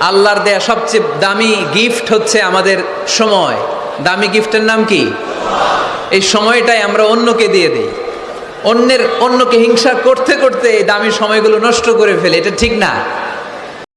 আল্লাহর দেয়া সবচেয়ে দামি গিফট হচ্ছে আমাদের সময়। দামি গিফটের নাম কি? এই সময়টাই আমরা অন্যকে দিয়ে দিই। অন্যের, অন্যকে হিংসা করতে করতে এই দামি সময়গুলো নষ্ট করে ফেলে। এটা ঠিক না।